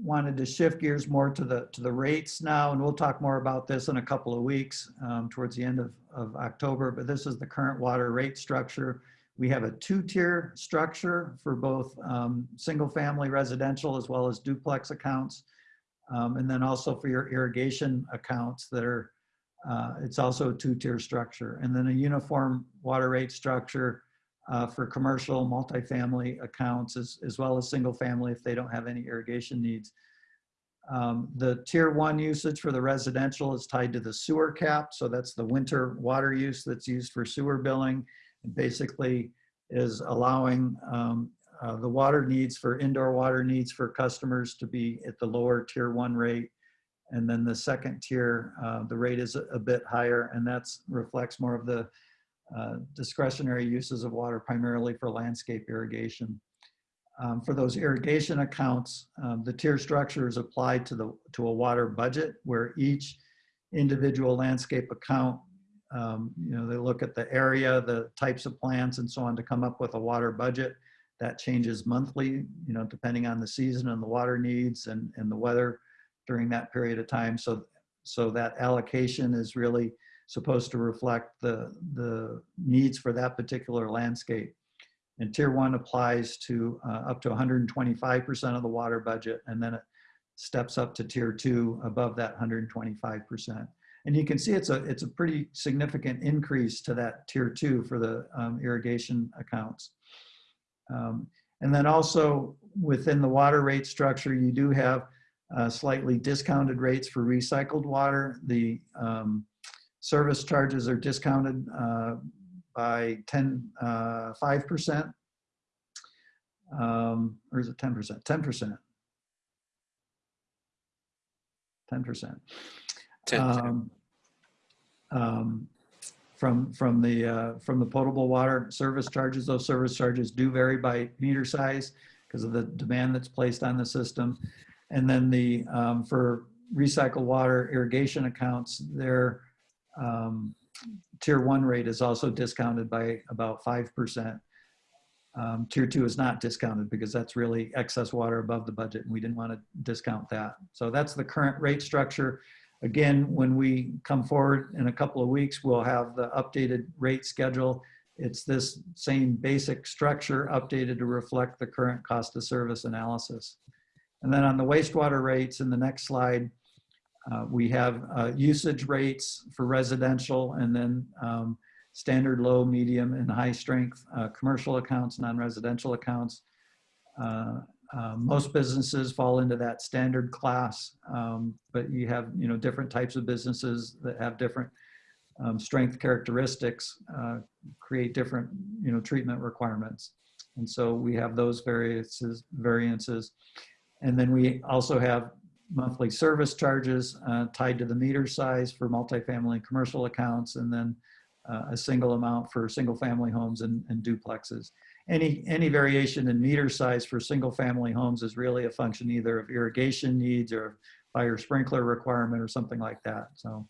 wanted to shift gears more to the to the rates now, and we'll talk more about this in a couple of weeks um, towards the end of, of October. But this is the current water rate structure. We have a two-tier structure for both um, single-family residential as well as duplex accounts, um, and then also for your irrigation accounts that are. Uh, it's also a two-tier structure, and then a uniform water rate structure uh, for commercial multifamily accounts as, as well as single family if they don't have any irrigation needs. Um, the tier one usage for the residential is tied to the sewer cap. So that's the winter water use that's used for sewer billing. and basically is allowing um, uh, the water needs for indoor water needs for customers to be at the lower tier one rate. And then the second tier, uh, the rate is a, bit higher and that reflects more of the uh, discretionary uses of water primarily for landscape irrigation. Um, for those irrigation accounts, um, the tier structure is applied to the to a water budget where each individual landscape account, um, you know, they look at the area, the types of plants and so on to come up with a water budget that changes monthly, you know, depending on the season and the water needs and, and the weather during that period of time. So, so that allocation is really supposed to reflect the, the needs for that particular landscape. And tier one applies to uh, up to 125% of the water budget, and then it steps up to tier two above that 125%. And you can see it's a, it's a pretty significant increase to that tier two for the um, irrigation accounts. Um, and then also within the water rate structure, you do have uh, slightly discounted rates for recycled water. The um, service charges are discounted uh, by 10, uh, 5%. Um, or is it 10%? 10%. 10%. 10, Um, um, From, from the, uh, from the potable water service charges, those service charges do vary by meter size because of the demand that's placed on the system. And then the, um, for recycled water irrigation accounts, their um, tier one rate is also discounted by about 5%. Um, Tier two is not discounted because that's really excess water above the budget and we didn't want to discount that. So that's the current rate structure. Again, when we come forward in a couple of weeks, we'll have the updated rate schedule. It's this same basic structure updated to reflect the current cost of service analysis. And then on the wastewater rates in the next slide, uh, we have uh, usage rates for residential and then um, standard low, medium, and high strength uh, commercial accounts, non-residential accounts. Uh, uh, most businesses fall into that standard class, um, but you have you know different types of businesses that have different um, strength characteristics, uh, create different you know treatment requirements, and so we have those variances variances, and then we also have monthly service charges uh, tied to the meter size for multifamily and commercial accounts, and then uh, a single amount for single family homes and, and duplexes. Any, any variation in meter size for single family homes is really a function either of irrigation needs or fire sprinkler requirement or something like that. So,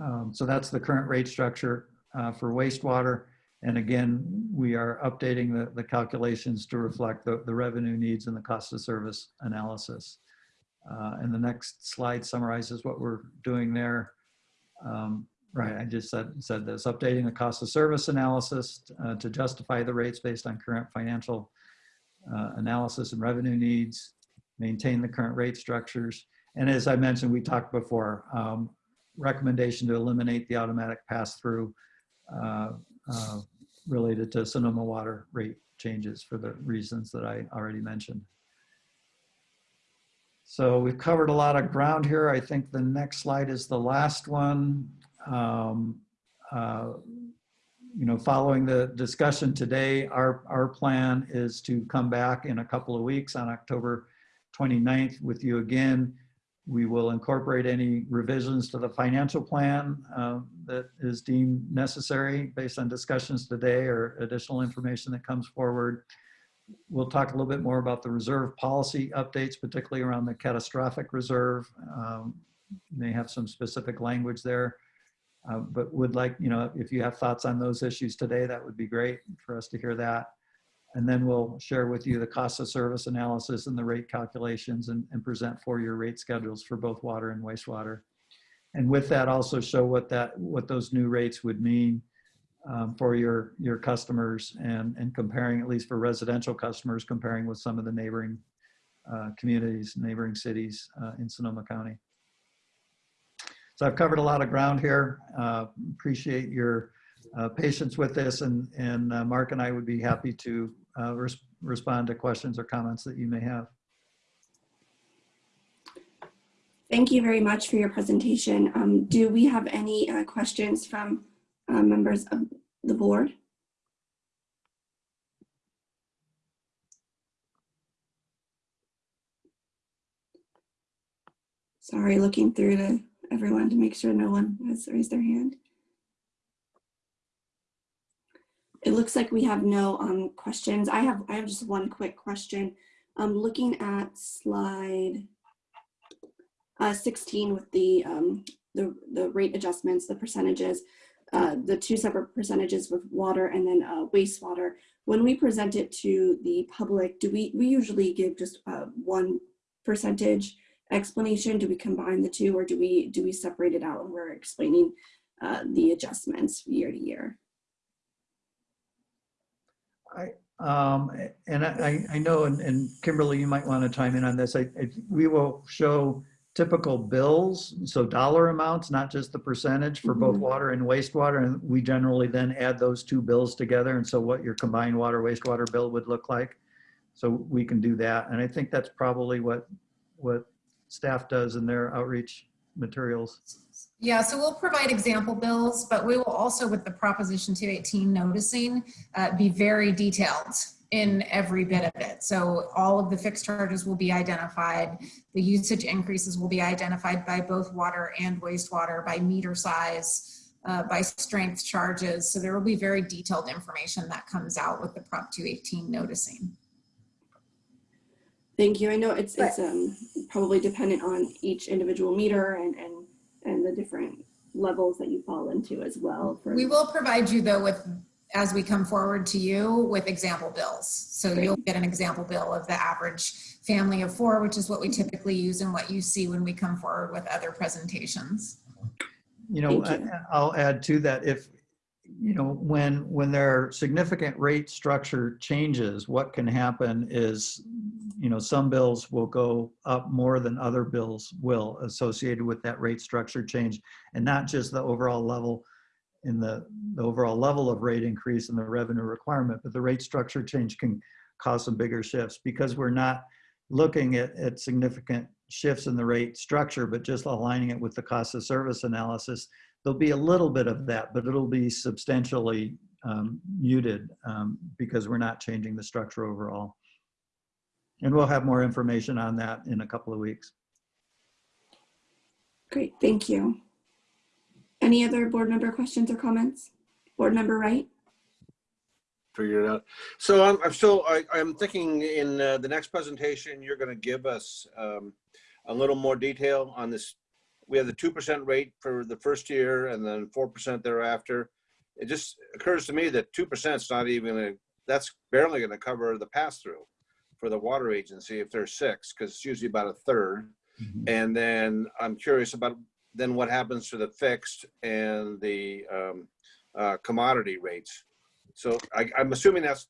um, so that's the current rate structure uh, for wastewater. And again, we are updating the, the calculations to reflect the, the revenue needs and the cost of service analysis. Uh, and the next slide summarizes what we're doing there. Um, Right, I just said, said this, updating the cost of service analysis uh, to justify the rates based on current financial uh, analysis and revenue needs, maintain the current rate structures. And as I mentioned, we talked before, um, recommendation to eliminate the automatic pass-through uh, related to Sonoma water rate changes for the reasons that I already mentioned. So we've covered a lot of ground here. I think the next slide is the last one um, uh, you know, following the discussion today, our, our plan is to come back in a couple of weeks on October 29th with you again. We will incorporate any revisions to the financial plan uh, that is deemed necessary based on discussions today or additional information that comes forward. We'll talk a little bit more about the reserve policy updates, particularly around the catastrophic reserve. Um, may have some specific language there. Uh, but would like, you know, if you have thoughts on those issues today, that would be great for us to hear that. And then we'll share with you the cost of service analysis and the rate calculations and, and present four-year rate schedules for both water and wastewater. And with that, also show what that what those new rates would mean um, for your your customers and and comparing at least for residential customers, comparing with some of the neighboring uh, communities, neighboring cities uh, in Sonoma County. So I've covered a lot of ground here. Uh, appreciate your uh, patience with this and, and uh, Mark and I would be happy to uh, res respond to questions or comments that you may have. Thank you very much for your presentation. Um, do we have any uh, questions from uh, members of the board? Sorry, looking through to everyone to make sure no one has raised their hand. It looks like we have no um, questions. I have I have just one quick question. Um, looking at slide uh, 16 with the, um, the the rate adjustments, the percentages, uh, the two separate percentages with water and then uh, wastewater. When we present it to the public, do we we usually give just uh, one percentage explanation? Do we combine the two or do we do we separate it out when we're explaining uh, the adjustments year to year? I, um, and I, I know, and, and Kimberly, you might want to chime in on this. I, I, we will show typical bills, so dollar amounts, not just the percentage for both Mhm. water and wastewater. And we generally then add those two bills together. And so what your combined water wastewater bill would look like. So we can do that. And I think that's probably what, what staff does in their outreach materials. Yeah, so we'll provide example bills, but we will also, with the Proposition 218 noticing, uh, be very detailed in every bit of it. So all of the fixed charges will be identified. The usage increases will be identified by both water and wastewater, by meter size, uh, by strength charges. So there will be very detailed information that comes out with the Prop 218 noticing. Thank you. I know it's, it's um, probably dependent on each individual meter and, and, and the different levels that you fall into as well. for- We will provide you though with, as we come forward to you with example bills. So Great. you'll get an example bill of the average family of four, which is what we typically use and what you see when we come forward with other presentations. You know, you. I- I'll add to that, if, you know, when, when there are significant rate structure changes, what can happen is, you know, some bills will go up more than other bills will associated with that rate structure change. And not just the overall level in the, the overall level of rate increase and the revenue requirement, but the rate structure change can cause some bigger shifts because we're not looking at, at significant shifts in the rate structure, but just aligning it with the cost of service analysis there'll be a little bit of that, but it'll be substantially um, muted um, because we're not changing the structure overall. And we'll have more information on that in a couple of weeks. Great, thank you. Any other board member questions or comments? Board member Wright? Figure it out. So I'm, I'm still, I, I'm thinking in uh, the next presentation, you're gonna give us um, a little more detail on this. We have the two percent rate for the first year and then four percent thereafter. It just occurs to me that two percent is not even, gonna- that's barely gonna cover the pass-through for the water agency if there's six, because it's usually about a third. And then I'm curious about then what happens to the fixed and the um, uh, commodity rates. So I, I'm assuming that's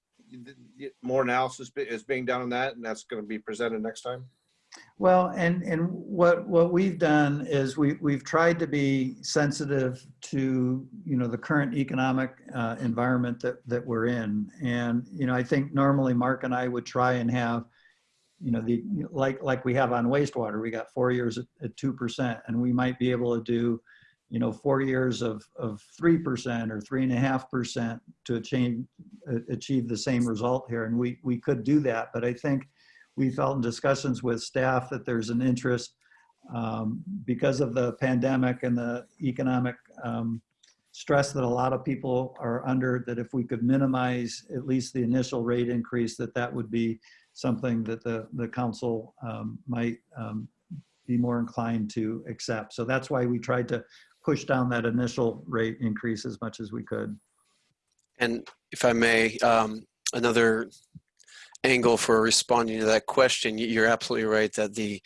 more analysis is being done on that, and that's going to be presented next time. Well, and, and what, what we've done is we, we've tried to be sensitive to, you know, the current economic uh, environment that, that we're in. And, you know, I think normally Mark and I would try and have, you know, the, like, like we have on wastewater, we got four years at, at 2%, and we might be able to do, you know, four years of, of 3% or three and a half percent to achieve, achieve the same result here. And we, we could do that, but I think we felt in discussions with staff that there's an interest um, because of the pandemic and the economic um, stress that a lot of people are under, that if we could minimize at least the initial rate increase, that that would be something that the, the council um, might um, be more inclined to accept. So that's why we tried to push down that initial rate increase as much as we could. And if I may, um, another angle for responding to that question, you're absolutely right that the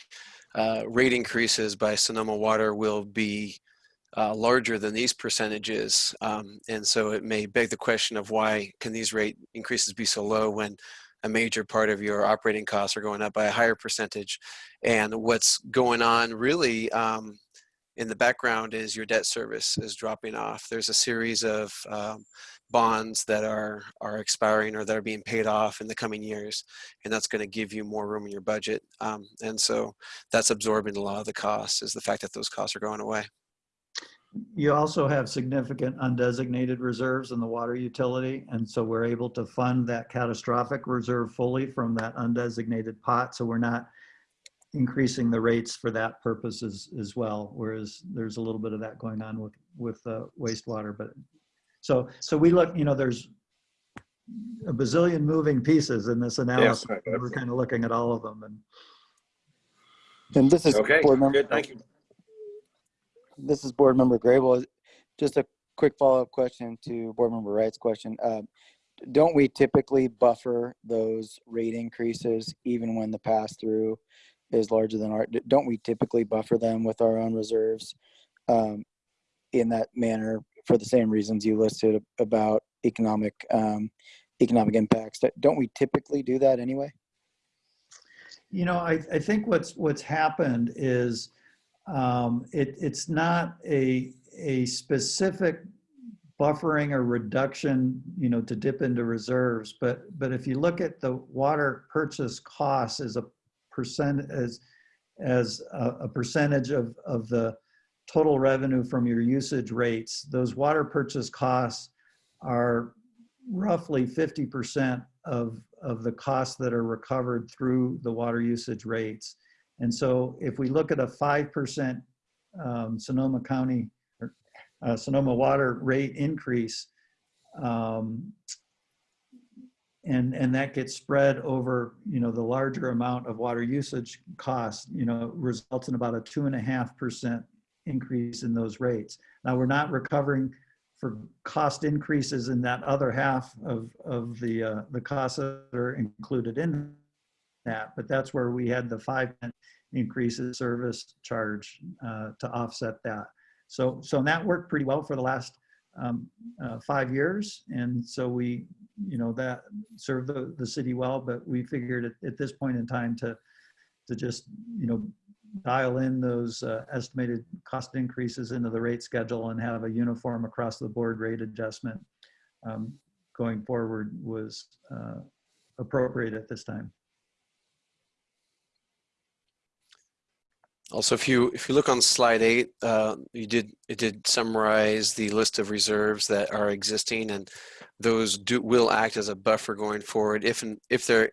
uh, rate increases by Sonoma Water will be uh, larger than these percentages. Um, and so it may beg the question of why can these rate increases be so low when a major part of your operating costs are going up by a higher percentage. And what's going on really um, in the background is your debt service is dropping off. There's a series of um, bonds that are are expiring or that are being paid off in the coming years and that's going to give you more room in your budget um, and so that's absorbing a lot of the costs is the fact that those costs are going away You also have significant undesignated reserves in the water utility, and so we're able to fund that catastrophic reserve fully from that undesignated pot, so we're not increasing the rates for that purpose as, as well, whereas there's a little bit of that going on with, with uh, wastewater, but, so, so we look, you know, there's a bazillion moving pieces in this analysis, right, we're kind of looking at all of them, and And this is Okay, board member. good, thank you. This is board member Grable. Just a quick follow-up question to board member Wright's question. Um, Don't we typically buffer those rate increases even when the pass-through is larger than our, don't we typically buffer them with our own reserves? um, In that manner for the same reasons you listed about economic, um, economic impacts. Don't we typically do that anyway? You know, I, I think what's, what's happened is um, it, it's not a, a specific buffering or reduction, you know, to dip into reserves, but, but if you look at the water purchase costs as a percent, as, as a, a percentage of, of the, total revenue from your usage rates, those water purchase costs are roughly 50% of, of the costs that are recovered through the water usage rates. And so if we look at a 5% um, Sonoma County, or uh, Sonoma water rate increase, um, and, and that gets spread over, you know, the larger amount of water usage cost you know, results in about a two and a half percent increase in those rates. Now, we're not recovering for cost increases in that other half of, of the, uh, the costs that are included in that, but that's where we had the five cent increase service charge uh, to offset that. So, so that worked pretty well for the last um, uh, five years. And so we, you know, that served the, the city well, but we figured at, at this point in time to, to just, you know, dial in those uh, estimated cost increases into the rate schedule and have a uniform across the board rate adjustment um, going forward was uh, appropriate at this time. Also, if you if you look on slide eight, uh, you did it did summarize the list of reserves that are existing, and those do will act as a buffer going forward. If and if there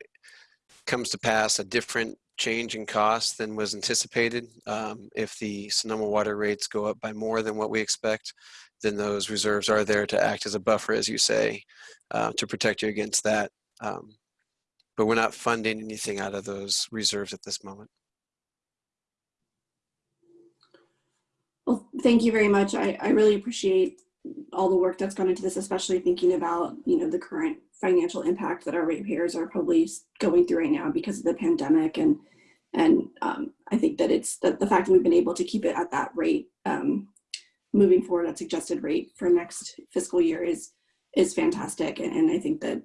comes to pass a different change in cost than was anticipated, um, if the Sonoma water rates go up by more than what we expect, then those reserves are there to act as a buffer, as you say, uh, to protect you against that. Um, but we're not funding anything out of those reserves at this moment. Well, thank you very much. I, I really appreciate all the work that's gone into this, especially thinking about, you know, the current financial impact that our ratepayers are probably going through right now because of the pandemic. And, and um, I think that it's that the fact that we've been able to keep it at that rate um, moving forward, that suggested rate for next fiscal year is, is fantastic. And, and I think that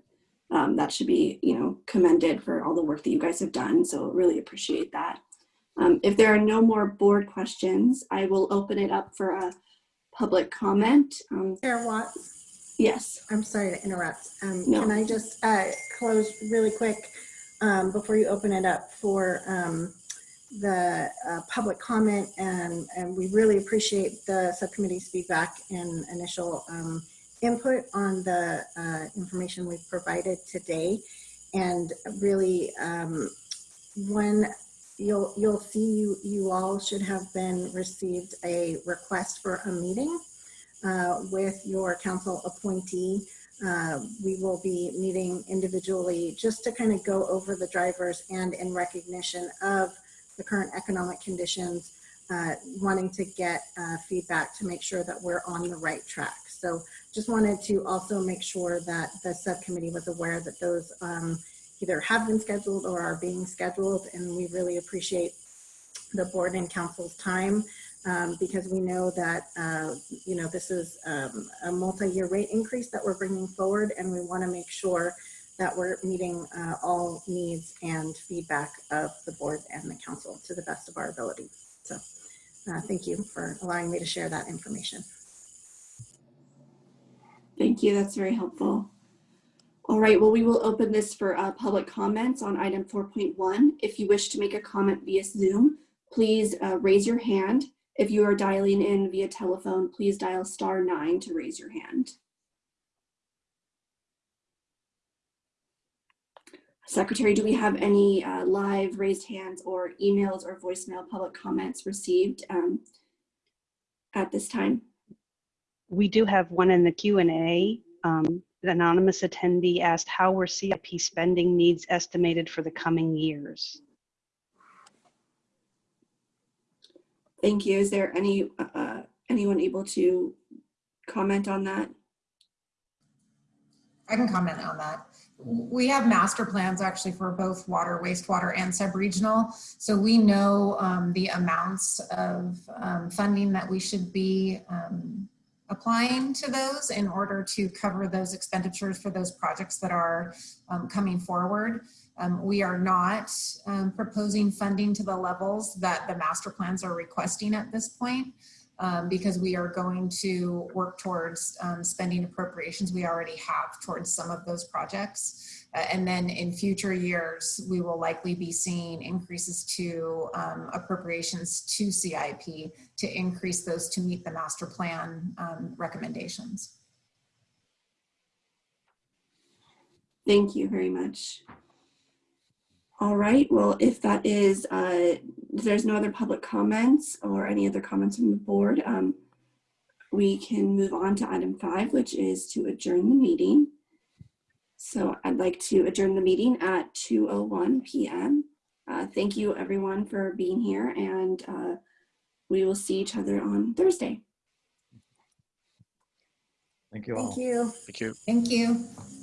um, that should be, you know, commended for all the work that you guys have done. So really appreciate that. Um, if there are no more board questions, I will open it up for a public comment. Um, Chair Watts, yes. I'm sorry to interrupt. Um, No. Can I just uh, close really quick um, before you open it up for um, the uh, public comment? And, and we really appreciate the subcommittee's feedback and initial um, input on the uh, information we've provided today. And really, um, when you'll you'll see you you all should have been received a request for a meeting uh, with your council appointee. Uh, we will be meeting individually just to kind of go over the drivers and in recognition of the current economic conditions, uh, wanting to get uh, feedback to make sure that we're on the right track. So just wanted to also make sure that the subcommittee was aware that those um, either have been scheduled or are being scheduled. And we really appreciate the board and council's time um, because we know that, uh, you know, this is um, a multi-year rate increase that we're bringing forward and we want to make sure that we're meeting uh, all needs and feedback of the board and the council to the best of our ability. So uh, thank you for allowing me to share that information. Thank you. That's very helpful. All right, well, we will open this for uh, public comments on item 4.1. If you wish to make a comment via Zoom, please uh, raise your hand. If you are dialing in via telephone, please dial star nine to raise your hand. Secretary, do we have any uh, live raised hands or emails or voicemail public comments received um, at this time? We do have one in the Q and A. Um, the anonymous attendee asked how were CIP spending needs estimated for the coming years? Thank you. Is there any uh, anyone able to comment on that? I can comment on that. We have master plans actually for both water, wastewater, and sub-regional. So we know um, the amounts of um, funding that we should be um, applying to those in order to cover those expenditures for those projects that are um, coming forward. Um, we are not um, proposing funding to the levels that the master plans are requesting at this point. um, because we are going to work towards um, spending appropriations we already have towards some of those projects. And then in future years, we will likely be seeing increases to um, appropriations to CIP to increase those to meet the master plan um, recommendations. Thank you very much. All right, well, if that is, uh, there's no other public comments or any other comments from the board, um, we can move on to item five, which is to adjourn the meeting. So I'd like to adjourn the meeting at 2:01 PM. Uh, Thank you, everyone, for being here, and uh, we will see each other on Thursday. Thank you all. Thank you. Thank you. Thank you.